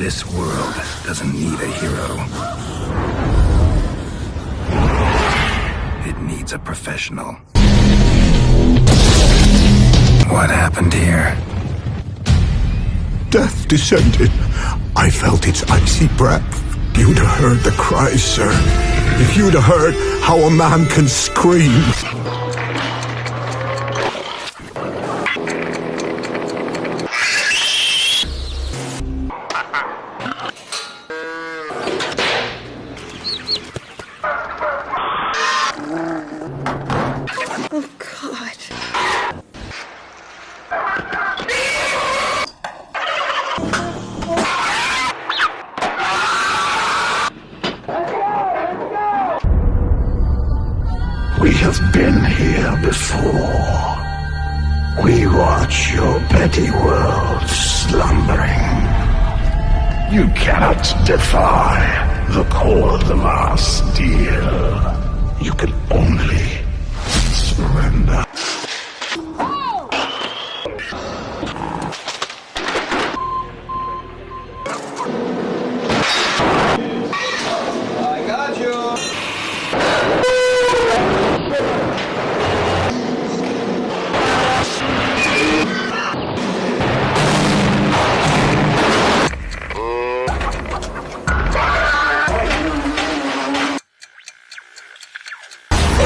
This world doesn't need a hero. It needs a professional. What happened here? Death descended. I felt its icy breath. You'd have heard the cries, sir. If you'd have heard how a man can scream. Oh, God. We have been here before. We watch your petty world slumbering. You cannot defy the call of our steel. You can only surrender. I got you.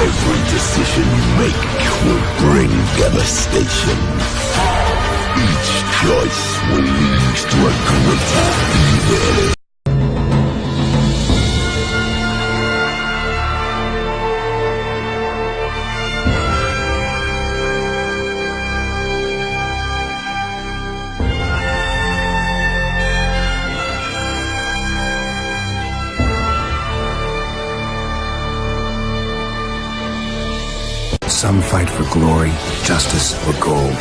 Every decision you make will bring devastation. Each choice will lead to a greater evil. Some fight for glory, justice, or gold.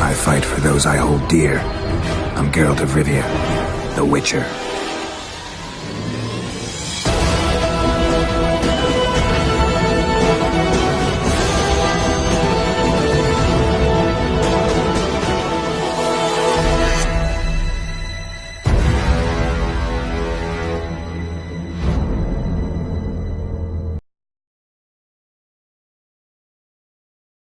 I fight for those I hold dear. I'm Geralt of Rivia, the Witcher.